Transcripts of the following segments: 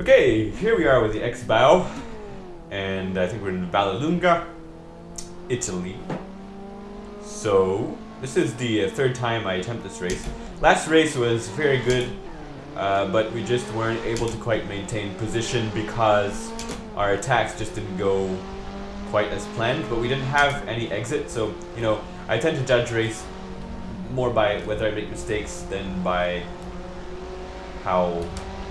Okay, here we are with the X-Bow, and I think we're in Vallelunga, Italy. So, this is the uh, third time I attempt this race. Last race was very good, uh, but we just weren't able to quite maintain position because our attacks just didn't go quite as planned, but we didn't have any exit, so, you know, I tend to judge race more by whether I make mistakes than by how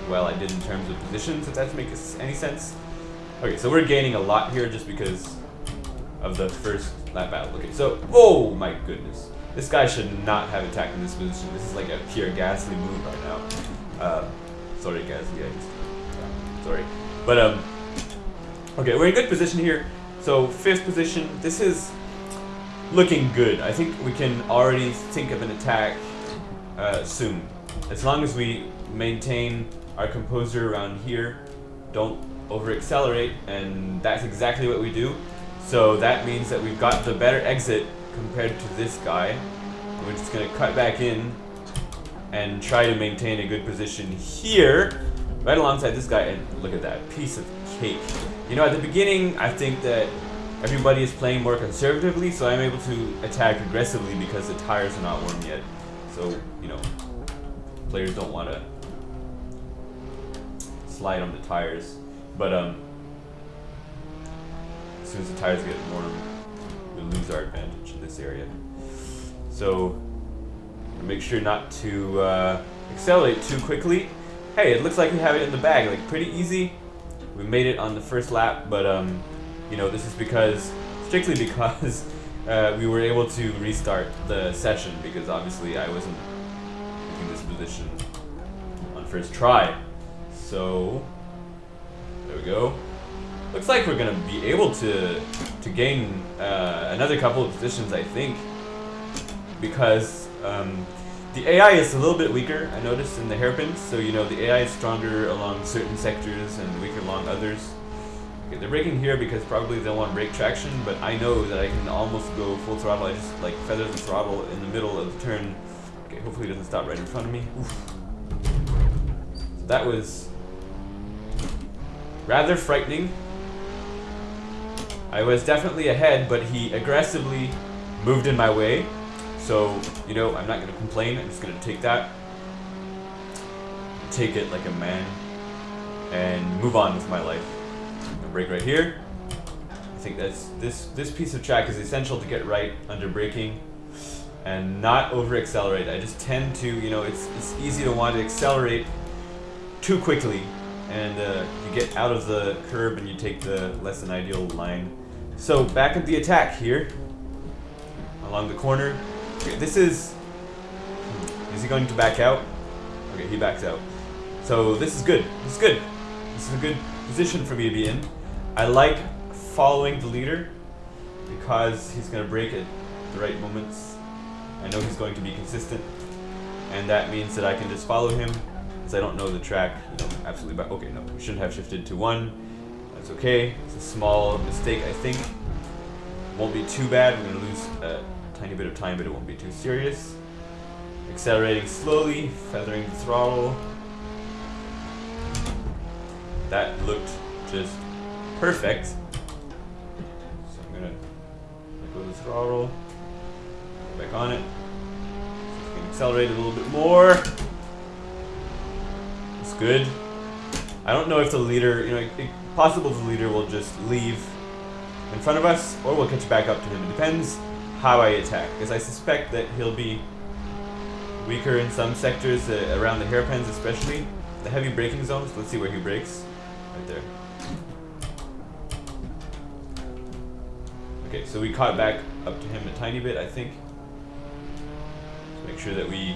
well I did in terms of positions, if that makes any sense. Okay, so we're gaining a lot here just because of the first lap battle. Okay, so, oh my goodness. This guy should not have attacked in this position. This is like a pure ghastly move right now. Uh, sorry, ghastly. Yeah, sorry. But, um, okay, we're in good position here. So, fifth position, this is looking good. I think we can already think of an attack uh, soon. As long as we maintain our composer around here, don't over accelerate, and that's exactly what we do. So that means that we've got the better exit compared to this guy. We're just gonna cut back in and try to maintain a good position here, right alongside this guy, and look at that, piece of cake. You know, at the beginning, I think that everybody is playing more conservatively, so I'm able to attack aggressively because the tires are not warm yet. So, you know, players don't want to slide on the tires. But, um, as soon as the tires get warm, we lose our advantage in this area. So, make sure not to uh, accelerate too quickly. Hey, it looks like we have it in the bag, like pretty easy. We made it on the first lap, but um, you know, this is because, strictly because uh, we were able to restart the session because obviously I wasn't in this position on first try. So, there we go. Looks like we're gonna be able to to gain uh, another couple of positions, I think, because um, the AI is a little bit weaker. I noticed in the hairpins, so you know the AI is stronger along certain sectors and weaker along others. Okay, they're braking here because probably they want brake traction, but I know that I can almost go full throttle. I just like feather the throttle in the middle of the turn. Okay, hopefully it doesn't stop right in front of me. Oof. So that was rather frightening. I was definitely ahead, but he aggressively moved in my way. So, you know, I'm not going to complain. I'm just going to take that, take it like a man, and move on with my life. Brake right here. I think that's this this piece of track is essential to get right under braking and not over accelerate. I just tend to, you know, it's it's easy to want to accelerate too quickly and uh, you get out of the curb and you take the less than ideal line. So back at the attack here, along the corner. This is, is he going to back out? Okay, he backs out. So this is good, this is good. This is a good position for me to be in. I like following the leader because he's going to brake at the right moments. I know he's going to be consistent and that means that I can just follow him because I don't know the track you know, absolutely but okay no we shouldn't have shifted to one. That's okay. It's a small mistake I think. Won't be too bad. We're gonna lose a tiny bit of time but it won't be too serious. Accelerating slowly feathering the throttle. That looked just perfect. So I'm gonna let go of the throttle back on it. So can accelerate a little bit more good. I don't know if the leader, you know, it, possible the leader will just leave in front of us, or we'll catch back up to him. It depends how I attack, because I suspect that he'll be weaker in some sectors uh, around the hairpins, especially the heavy braking zones. Let's see where he brakes. Right there. Okay, so we caught back up to him a tiny bit, I think. Let's make sure that we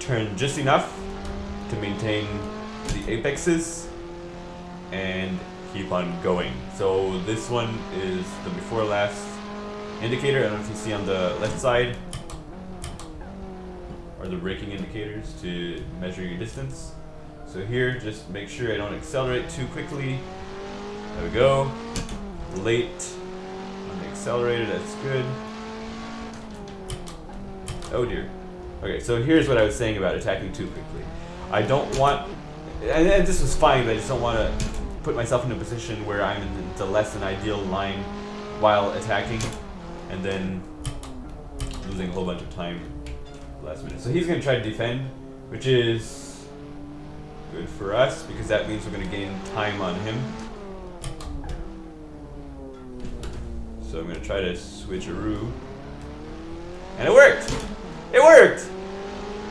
turn just enough to maintain apexes and keep on going. So this one is the before last indicator. I don't know if you see on the left side are the braking indicators to measure your distance. So here, just make sure I don't accelerate too quickly. There we go. Late on the accelerator, that's good. Oh dear. Okay, so here's what I was saying about attacking too quickly. I don't want and, and this was fine, but I just don't want to put myself in a position where I'm in the less than ideal line while attacking, and then losing a whole bunch of time last minute. So he's going to try to defend, which is good for us because that means we're going to gain time on him. So I'm going to try to switch a roo. And it worked! It worked!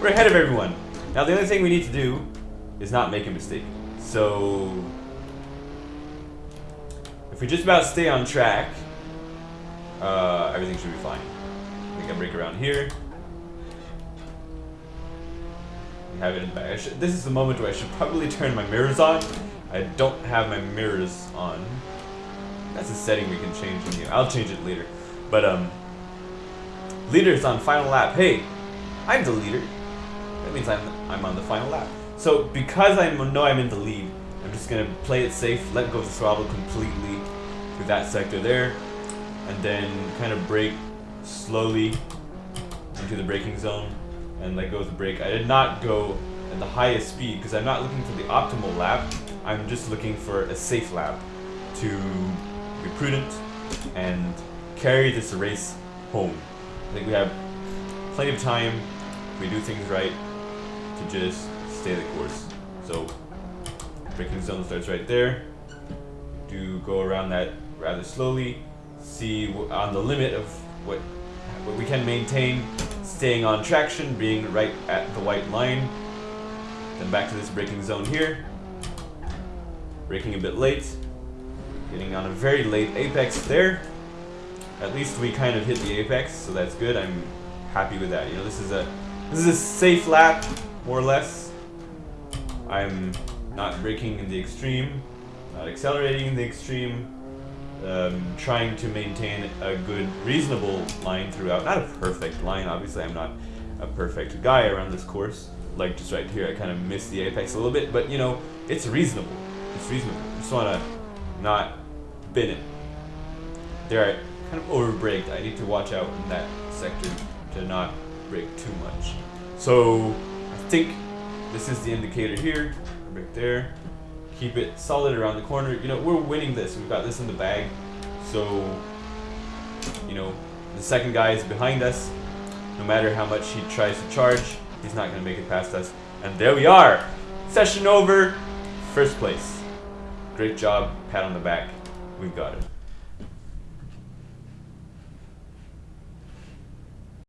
We're ahead of everyone. Now the only thing we need to do is not make a mistake. So if we just about stay on track, uh, everything should be fine. I can brake around here. We have it in back. This is the moment where I should probably turn my mirrors on. I don't have my mirrors on. That's a setting we can change in here. I'll change it later. But um, leader's on final lap. Hey, I'm the leader. That means I'm I'm on the final lap. So because I know I'm in the lead, I'm just gonna play it safe, let go of the throttle completely through that sector there, and then kind of brake slowly into the braking zone and let go of the brake. I did not go at the highest speed because I'm not looking for the optimal lap. I'm just looking for a safe lap to be prudent and carry this race home. I think we have plenty of time if we do things right to just stay the course. So braking zone starts right there. Do go around that rather slowly. See on the limit of what, what we can maintain, staying on traction, being right at the white line. Then back to this braking zone here. Braking a bit late. Getting on a very late apex there. At least we kind of hit the apex, so that's good. I'm happy with that. You know, this is a this is a safe lap, more or less. I'm not braking in the extreme, not accelerating in the extreme. Um, trying to maintain a good, reasonable line throughout. Not a perfect line, obviously. I'm not a perfect guy around this course. Like just right here, I kind of missed the apex a little bit, but you know, it's reasonable. It's reasonable. I Just want to not bin it. There, I kind of over braked. I need to watch out in that sector to not brake too much. So I think this is the indicator here. right there. Keep it solid around the corner. You know, we're winning this. We've got this in the bag. So, you know, the second guy is behind us. No matter how much he tries to charge, he's not going to make it past us. And there we are. Session over. First place. Great job. Pat on the back. We've got it.